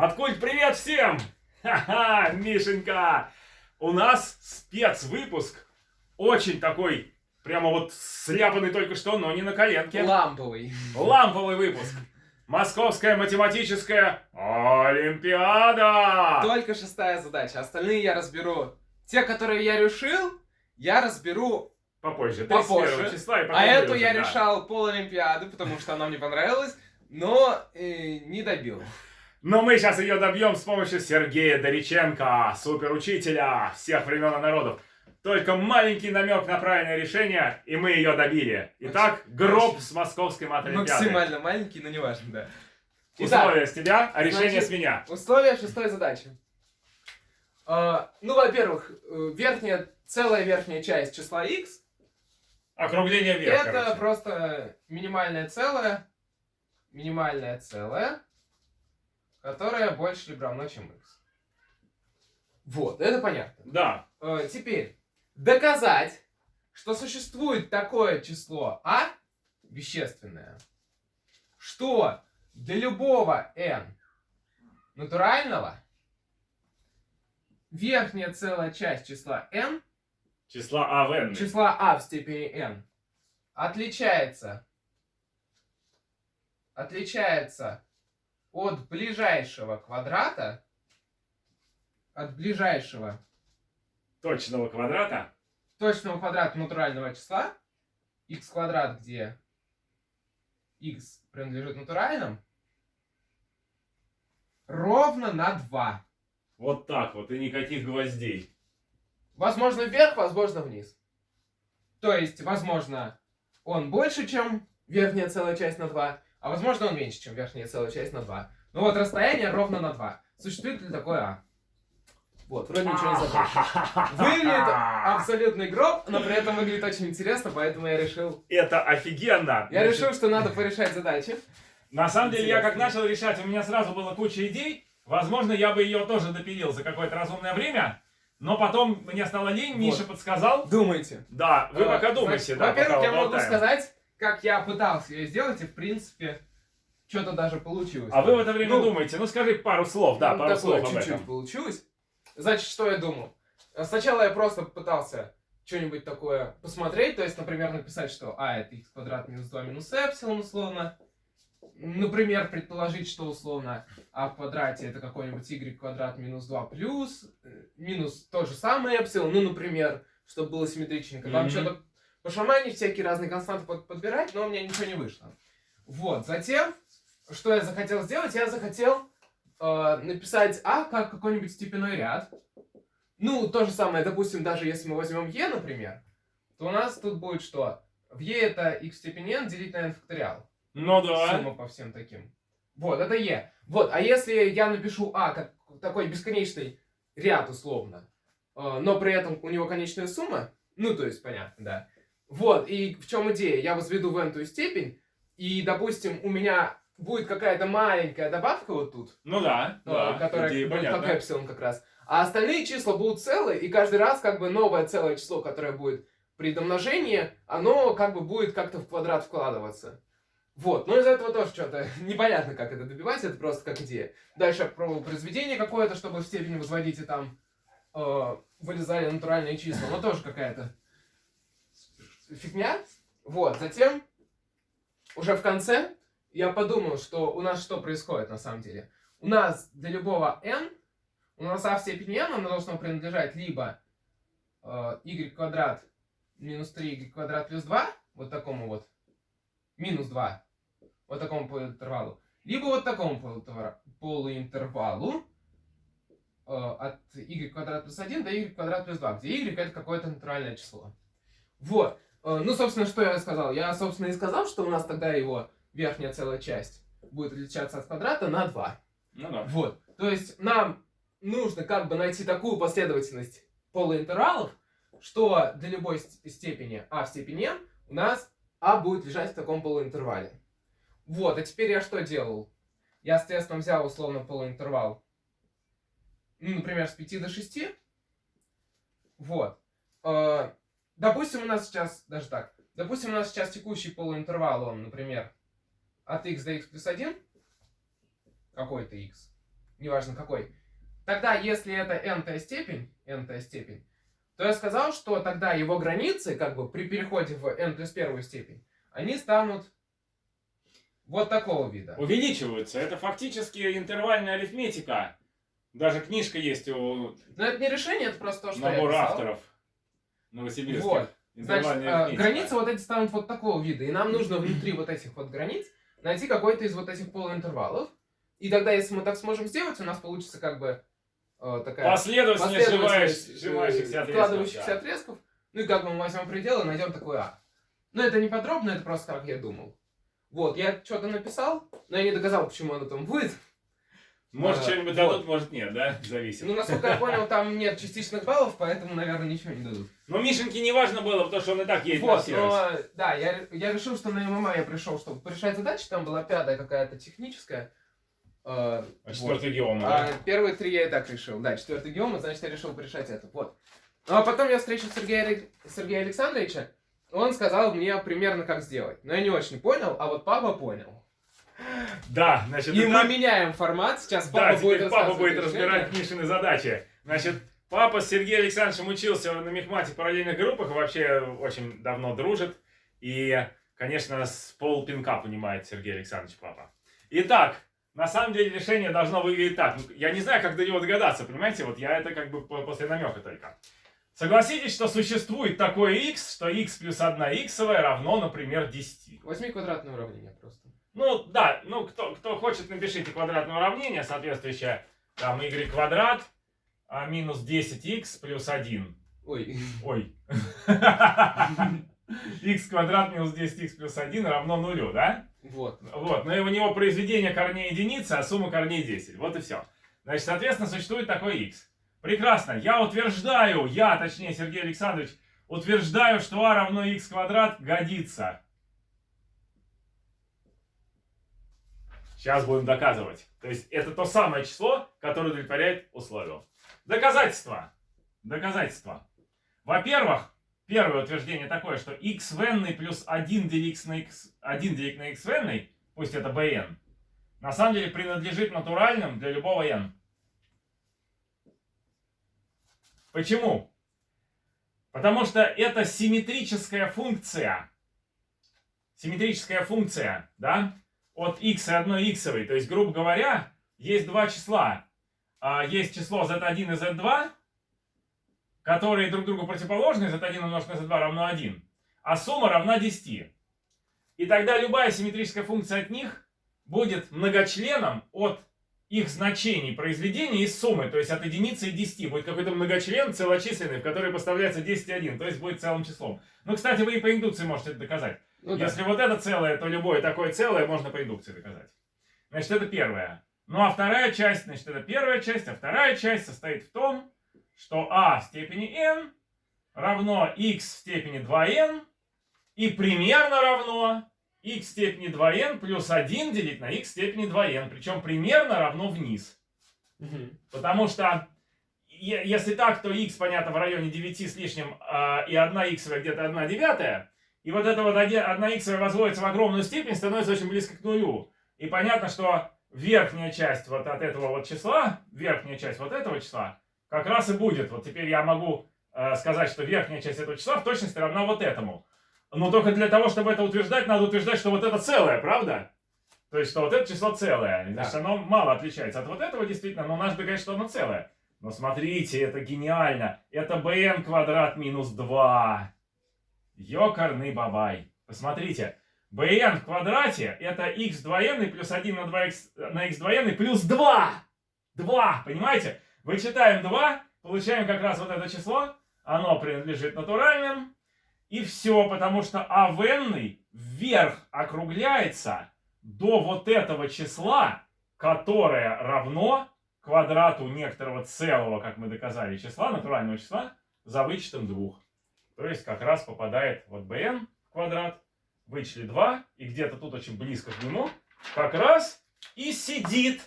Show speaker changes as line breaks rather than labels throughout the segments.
Маткульт, привет всем! Ха-ха, Мишенька! У нас спецвыпуск. Очень такой, прямо вот сляпанный только что, но не на коленке.
Ламповый.
Ламповый выпуск. Московская математическая Олимпиада!
Только шестая задача. Остальные я разберу. Те, которые я решил, я разберу
Попозже.
Попозже.
31 числа и потом
А эту я
да.
решал пол Олимпиады, потому что она мне понравилась, но э, не добил.
Но мы сейчас ее добьем с помощью Сергея Дориченко, суперучителя всех времен и народов. Только маленький намек на правильное решение, и мы ее добили. Итак, гроб с московской матолимпиады.
Максимально маленький, но не важно, да. Итак,
Условия с тебя, а решение
значит,
с меня.
условия шестой задачи. А, ну, во-первых, э, верхняя, целая верхняя часть числа x
Округление вверх,
это
короче.
просто минимальное целое, минимальное целое, которое больше либо равно, чем x. Вот, это понятно.
Да.
Э, теперь, доказать, что существует такое число а, вещественное, что для любого n натурального верхняя целая часть числа n,
Числа А в n.
числа а в степени n, отличается, отличается от ближайшего квадрата, от ближайшего
Точного квадрата.
точного квадрата натурального числа, x квадрат, где x принадлежит натуральным, ровно на 2.
Вот так вот, и никаких гвоздей.
Возможно вверх, возможно вниз. То есть, возможно, он больше, чем верхняя целая часть на 2, а возможно он меньше, чем верхняя целая часть на 2. Ну вот расстояние ровно на 2. Существует ли такое а? Вот, вроде ничего не забыл. Выглядит абсолютный гроб, но при этом выглядит очень интересно, поэтому я решил...
Это офигенно.
Я
Значит,
решил, что надо порешать задачи.
На самом деле, я как начал решать, у меня сразу было куча идей. Возможно, я бы ее тоже допилил за какое-то разумное время. Но потом мне стало лень,
Вот.
Миша подсказал.
Думайте.
Да, вы
Э,
пока думайте, да,
Во-первых, я могу
болтаем.
сказать, как я пытался ее сделать, и в принципе, что-то даже получилось.
А вы в это время
Ну,
думаете. Ну, скажи пару слов, да,
ну,
пару
такое
слов
чуть-чуть получилось. Значит, что я думал? Сначала я просто пытался что-нибудь такое посмотреть, то есть, например, написать, что а это x квадрат минус 2 минус эпсилон условно. Например, предположить, что условно а в квадрате это какой-нибудь y квадрат минус 2 плюс, э, минус то же самое эпсилон, ну, например, чтобы было симметричненько. Там
Мгм.
что-то пошаманить, всякие разные константы под- подбирать, но у меня ничего не вышло. Вот, затем, что я захотел сделать? Я захотел э, написать а как какой-нибудь степенной ряд. Ну, то же самое, допустим, даже если мы возьмем e, например, то у нас тут будет что? В e это x в степени n делить на n факториал.
Ну да.
Сумма по всем таким. Вот, это e. Вот, а если я напишу а как такой бесконечный ряд условно, э, но при этом у него конечная сумма, ну, то есть, понятно, да. Вот, и в чем идея? Я возведу в n степень, и, допустим, у меня будет какая-то маленькая добавка вот тут,
Ну да,
э,
да.
которая
идея
будет
понятна.
как эпсилон как раз. А остальные числа будут целые, и каждый раз как бы новое целое число, которое будет при домножении, оно как бы будет как-то в квадрат вкладываться. Вот, но из этого тоже что-то непонятно, как это добивать, это просто как идея. Дальше я пробовал произведение какое-то, чтобы в степени возводить, и там э, вылезали натуральные числа, но тоже какая-то фигня. Вот, затем, уже в конце, я подумал, что у нас что происходит на самом деле. У нас для любого n, у нас а в степени n, оно должно принадлежать либо э, y квадрат минус 3y квадрат плюс 2, вот такому вот, минус 2, вот такому полуинтервалу, либо вот такому полуинтервалу э, от y квадрат плюс 1 до y квадрат плюс 2, где y это какое-то натуральное число. Вот. Э, Ну, собственно, что я сказал? Я, собственно, и сказал, что у нас тогда его верхняя целая часть будет отличаться от квадрата на 2.
Ну да.
Вот. То есть нам нужно как бы найти такую последовательность полуинтервалов, что для любой ст- степени а в степени n у нас а будет лежать в таком полуинтервале. Вот, а теперь я что делал? Я, соответственно, взял условно полуинтервал, ну, например, с 5 до 6. Вот. Допустим, у нас сейчас, даже так, допустим, у нас сейчас текущий полуинтервал, он, например, от x до x плюс 1, какой-то x, неважно какой, тогда если это n степень, n степень, то я сказал, что тогда его границы, как бы при переходе в n плюс первую степень, они станут вот такого вида.
Увеличиваются. Это фактически интервальная арифметика. Даже книжка есть у
Но это не решение, это просто то, что
набора
я писал.
авторов новосибирских.
Вот. Значит,
арифметика.
границы вот эти станут вот такого вида. И нам нужно внутри вот этих вот границ найти какой-то из вот этих полуинтервалов. И тогда, если мы так сможем сделать, у нас получится как бы э, такая
Последовательность сжимающихся
э,
отрезков.
складывающихся
да.
отрезков. Ну и как бы мы возьмем предел и найдем такой А. Но это не подробно, это просто как я думал. Вот, я что-то написал, но я не доказал, почему оно там будет.
Может,
А,
что-нибудь
вот.
дадут, может, нет, да? Зависит.
Ну, насколько я понял, там нет частичных баллов, поэтому, наверное, ничего не дадут.
Но Мишеньке не важно было, потому что он и так едет на
Вот,
сервис.
но, да, я, я решил, что на ММА я пришел, чтобы порешать задачи, там была пятая какая-то техническая. э,
А
вот.
четвертый геома,
А
да?
первые три я и так решил. Да, четвертый геома, значит, я решил порешать это. Вот. Ну, а потом я встретил Сергея, Сергея Александровича, он сказал мне примерно, как сделать. Но я не очень понял, а вот папа понял.
Да, значит,
И мы меняем формат, сейчас
да,
папа будет
папа будет разбирать Мишины задачи. Значит, папа с Сергеем Александровичем учился на мехмате в параллельных группах, и вообще очень давно дружит. И, конечно, с полпинка понимает Сергей Александрович папа. Итак, на самом деле решение должно выглядеть так. Ну, Я не знаю, как до него догадаться, понимаете? Вот я это как бы по- после намека только. Согласитесь, что существует такое x, что x плюс 1 иксовая равно, например, 10.
Возьми квадратное уравнение просто.
Ну, да, ну, кто, кто хочет, напишите квадратное уравнение, соответствующее, там, y квадрат а, минус 10x плюс 1.
Ой.
Ой. x квадрат минус 10x плюс 1 равно нулю, да?
Вот.
Вот, но у него произведение корней единицы, а сумма корней 10. Вот и все. Значит, соответственно, существует такой x. Прекрасно. Я утверждаю, я, точнее, Сергей Александрович, утверждаю, что а равно x квадрат годится. Сейчас будем доказывать. То есть это то самое число, которое удовлетворяет условию. Доказательства. Доказательства. Во-первых, первое утверждение такое, что x в n плюс 1 делить на x, 1 делить на x в n, пусть это bn, на самом деле принадлежит натуральным для любого n. Почему? Потому что это симметрическая функция. Симметрическая функция, да? От x и одной иксовой. То есть, грубо говоря, есть два числа. А, Есть число z1 и z2, которые друг другу противоположны. z1 умножить на z2 равно 1. А сумма равна 10. И тогда любая симметрическая функция от них будет многочленом от их значений произведения из суммы, то есть от единицы и 10. Будет какой-то многочлен целочисленный, в который поставляется 10 и 1, то есть будет целым числом. Ну, кстати, вы и по индукции можете это доказать.
Ну да.
Если вот это целое, то любое такое целое можно по индукции доказать. Значит, это первое. Ну а вторая часть, значит, это первая часть, а вторая часть состоит в том, что а в степени n равно x в степени 2n и примерно равно x в степени 2n плюс 1 делить на x в степени 2n. Причем примерно равно вниз.
Мгм.
Потому что если так, то x, понятно, в районе 9 с лишним, а, и 1 иксовая где-то 1 девятая. И вот эта вот 1 иксовая возводится в огромную степень, становится очень близко к нулю. И понятно, что верхняя часть вот от этого вот числа, верхняя часть вот этого числа, как раз и будет. Вот теперь я могу э, сказать, что верхняя часть этого числа в точности равна вот этому. Но только для того, чтобы это утверждать, надо утверждать, что вот это целое, правда? То есть, что вот это число целое. Значит, оно мало отличается от вот этого действительно, но надо доказать, что оно целое. Но смотрите, это гениально. Это bn квадрат минус 2. Ёкарный бабай. Посмотрите. bn в квадрате это x 2n плюс 1 на 2x на x 2n плюс 2. 2, понимаете? Вычитаем 2, получаем как раз вот это число. Оно принадлежит натуральным. И все, потому что а n вверх округляется до вот этого числа, которое равно квадрату некоторого целого, как мы доказали, числа, натурального числа, за вычетом двух. То есть как раз попадает вот bn в квадрат, вычли 2, и где-то тут очень близко к нему, как раз и сидит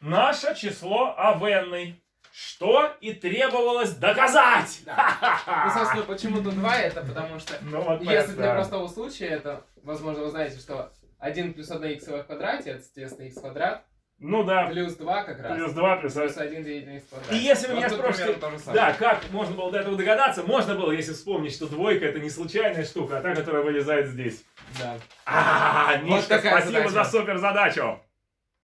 наше число а n, что и требовалось доказать.
Ну, собственно, почему тут 2, это потому что
Ну вот
Если для
да.
простого случая, это, возможно, вы знаете, что 1 плюс 1 иксовая в квадрате, это, соответственно, x квадрат.
Ну да,
Плюс 2 как раз.
плюс 2, плюс
Плюс 1 деятельный из квадрата.
И если вы
Вот
меня спросите. Да, как можно было до этого догадаться? Можно было, если вспомнить, что двойка это не случайная штука, а та, которая вылезает здесь.
Да.
А, Мишка,
такая
спасибо
задача.
за супер задачу.